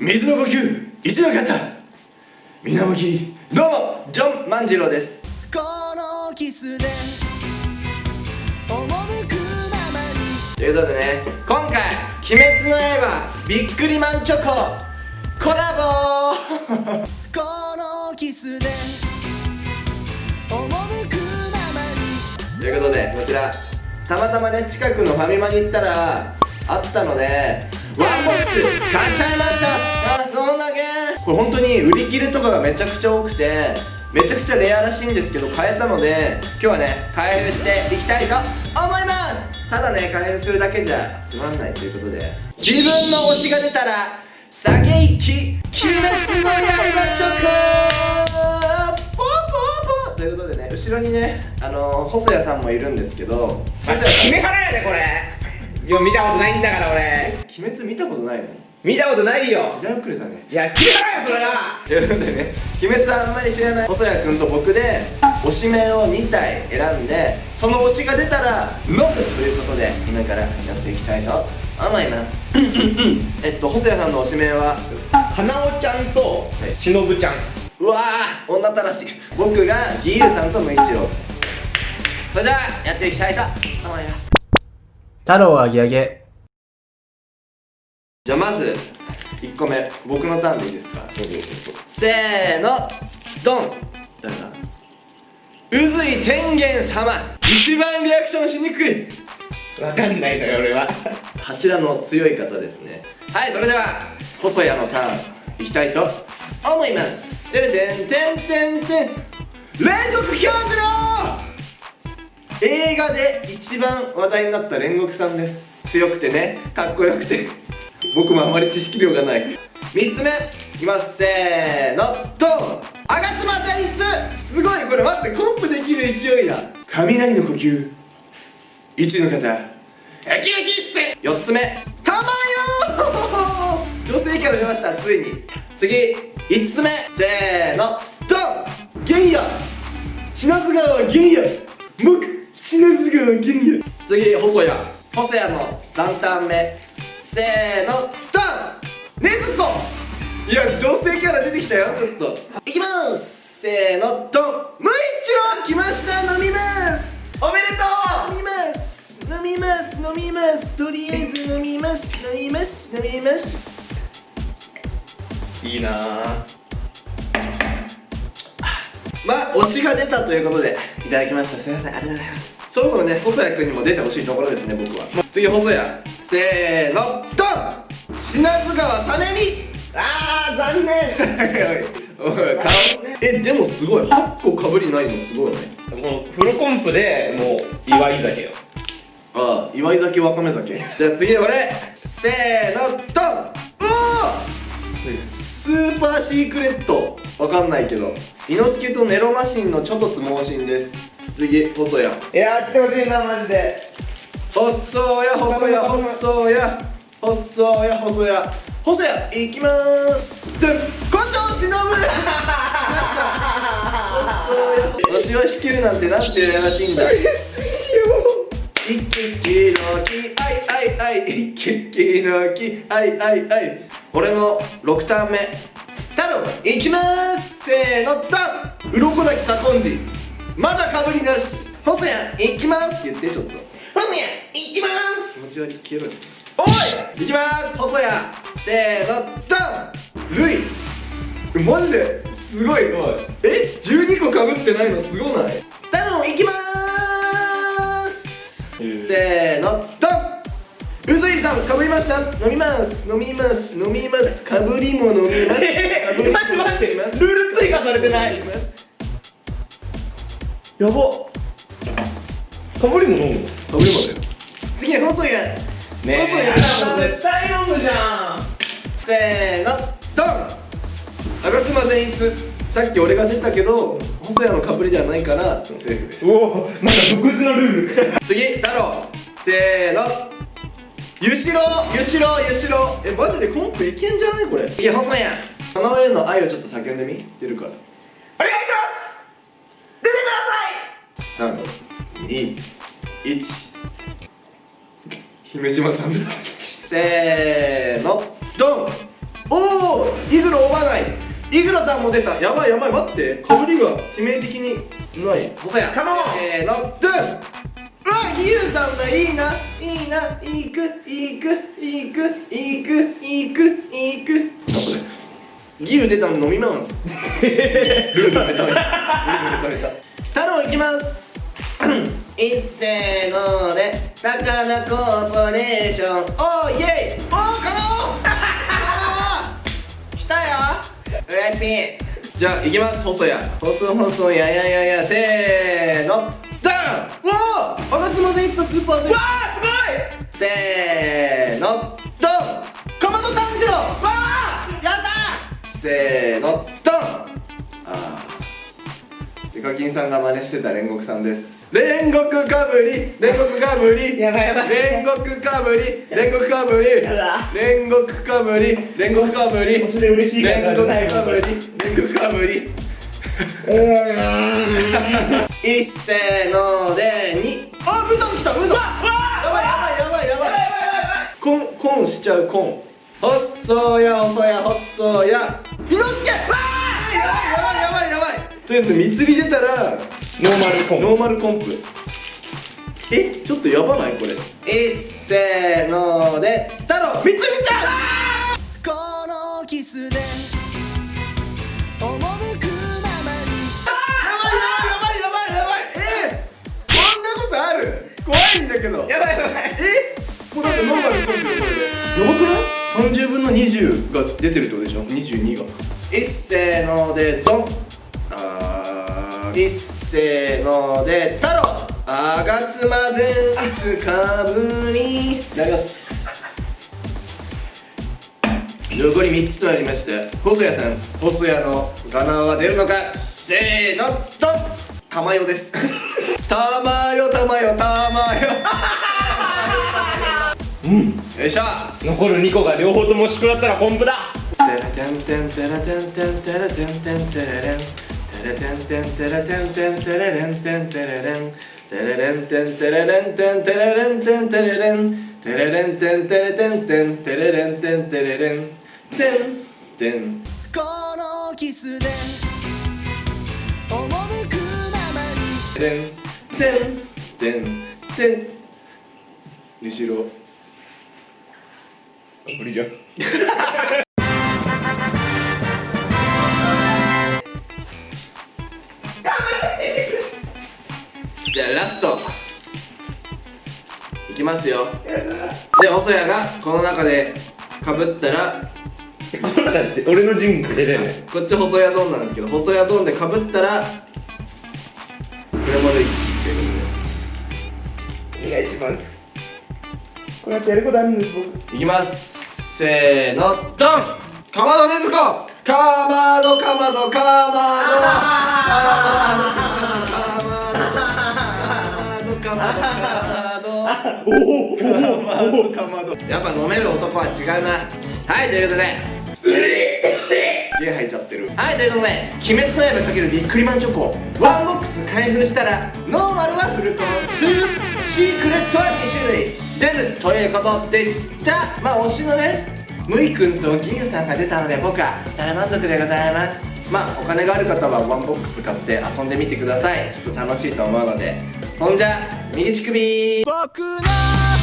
水の呼吸一の方水面切りどうもジョン万次郎です。このキスで赴くままに。ということでね今回「鬼滅の刃びっくりマンチョコ」コラボ このキスで赴くままに。ということでこちらたまたまね近くのファミマに行ったらあったのでワンボックス買っちゃいましたあどんだけこれ本当に売り切れとかがめちゃくちゃ多くてめちゃくちゃレアらしいんですけど買えたので今日はね開封していきたいと思います。ただね開封するだけじゃつまんないということで。自分の推しが出たら酒一気鬼滅の刃チョコポー。ポーポーということでね後ろにねあのー、細谷さんもいるんですけど。細谷さ決めからやでこれ。いや見たことないんだから俺。ん鬼滅見たことないの？見たことないよ。時代遅れだね。いや決めからやそれがということでね。鬼滅はあんまり知らない細谷君と僕で推しメンを2体選んでその推しが出たら飲むということで今からやっていきたいと思います。えっと細谷さんの推しメンはかなおちゃんとしのぶちゃん。うわー女たらし。い僕が義勇さんと無一郎それではやっていきたいと思います太郎あげあげ。じゃあまず1個目。僕のターンでいいですか？せーの。ドン。誰だ？宇髄天元様。一番リアクションしにくい。わかんないのよ俺は。柱の強い方ですね。はいそれでは。細谷のターン。いきたいと思います。てれてんてんてんてん。煉獄教授郎映画で一番話題になった煉獄さんです。強くてねかっこよくて。僕もあまり知識量がない。3つ目いきますせーのドン吾妻大一。すごいこれ待ってコンプできる勢いだ。雷の呼吸。一の方。エキエキッセ4つ目たまよ女性キャラ出ましたついに。次5つ目せーのドンゲイヤ。品津川ゲイヤ。品津川ゲイヤ次細谷細谷の3ターン目。せーのドン。ねずこ。いや女性キャラ出てきたよ。ちょっと。いきます。せーのドン。無一郎来ました。飲みます。おめでと飲みます。飲みます。飲みます。とりあえず飲みます。飲みます。飲みます。ういいなぁ。まあ推しが出たということでいただきました。すいません。ありがとうございます。そろそろね細谷君にも出てほしいところですね僕は。次細谷。せーの。ドン！品津川さねみあー残念。おい顔。えでもすごい。8個かぶりないのすごいね。もうフルコンプでもう祝い酒よ。ああ祝い酒わかめ酒。じゃあ次俺。せーの。ドン！おおスーパーシークレットわかんないけど。伊之助とネロマシンのちょっとつ盲信です。次細谷。いやー来てほしいなマジで。細谷細谷細谷。細谷細谷。細谷いきまーす。で胡椒忍ぶ。細谷わしは弾けるなんてなんて羨ましいんだ。一気の木あいあいあい。一気の木あいあいあい。俺の6ターン目太郎いきまーす。せーのダン。鱗滝左近次まだかぶりなし。細谷いきます。って言ってちょっと。ほんや行きまー気持ち悪い消えろよ。おいいきます。細谷せーのダン。ルイえマジですごい。え？12個かぶってないのすごない？ダノンいきまーす。せーのさんかぶりました飲みます飲みます飲みますかぶりも飲みますえかぶりも待って待ってルール追加されてないやばかぶりも飲むかぶりもだよ次は細谷ね細谷え絶対飲むじゃんせーのドン吾妻善逸さっき俺が出たけど細谷のかぶりではないからセーフですおおまた独自のルール次太郎せーのゆしろゆしろゆしろ。えマジでコンプいけんじゃないこれ？いや細谷その上の愛をちょっと叫んでみ？出るから。お願いします。出てください。321姫島さんせーの。ドン。おおおイグロ追わない。イグロさんも出た。やばいやばい待って。かぶりが致命的にない。細谷カモンせーの。ドゥン。うわギユさんだ。いいな。いいない。くいくいくいくいくいくあこれギユ出たの飲みます。ルールベタベタルールベタベタ太郎いきます。いっせーので高菜コーポレーション。おーイエイ。おーかな 来たよ。フライピンじゃあいきます。細谷細細やややや。せーの。おお吾妻でいったスーパーで。わあすせーのドン！かまど炭治郎！わあやったせーのドン！あー。デカキンさんが真似してた煉獄さんです。煉獄かぶり！煉獄かぶり！やばいやばい。煉獄かぶり！煉獄かぶり！煉獄かぶり！煉獄かぶり！煉獄かぶり！煉獄かぶりいっせーのでにあブザン来たブザンやばいやばいやばいやばいコンコンしちゃうコン細や細や細や伊之助やばいやばいやばいやばいとりあえず三つり出たらノーマルコンノーマルコンプえちょっとやばないこれいっせので太郎三つりちゃん。このキスで怖いんだけど。やばいやばいえ？もうだってノーマルコンプよこれでやばくない ?30 分の20が出てるってことでしょ22がいっせーのでドンあーいっせーので太郎あがつまでいつかぶりいただきます残り3つとなりました細谷さん細谷のガナーは出るのかせーのドン玉代です。玉代玉代玉代うん。よいしょ。残る2個が両方ともしくらったらコンプだテラテンテンテラテンテンテラテンテンテレレンテレテンテンテラテンテンテレレンテンテレレンテレレンテンテレレンテンテレレンテンテレレンテレレンテンテレテンテンテレレンテンテレレンテンテンこのキスでにテンテンテンテン後ろ。無理じゃん。じゃあラスト。いきますよ。で細谷がこの中でかぶったら。だって俺の陣出れるねこっち細谷ゾーンなんですけど細谷ゾーンでかぶったらこれまで一気っていうことでお願いします。こうやってやることあるんです。僕いきます。せーのドンかまどねずこかまどかまどかまどかまどかまどかまどおおかまどかまどやっぱ飲める男は違うなはいということでゲ吐いちゃってる。はいということで「鬼滅の刃」かけるビックリマンチョコワンボックス開封したらノーマルはフルコンプシークレットは2種類出るということでした。まあ推しのねムイくんと義勇さんが出たので僕は大満足でございます。まあお金がある方はワンボックス買って遊んでみてください。ちょっと楽しいと思うので。そんじゃ右乳首僕の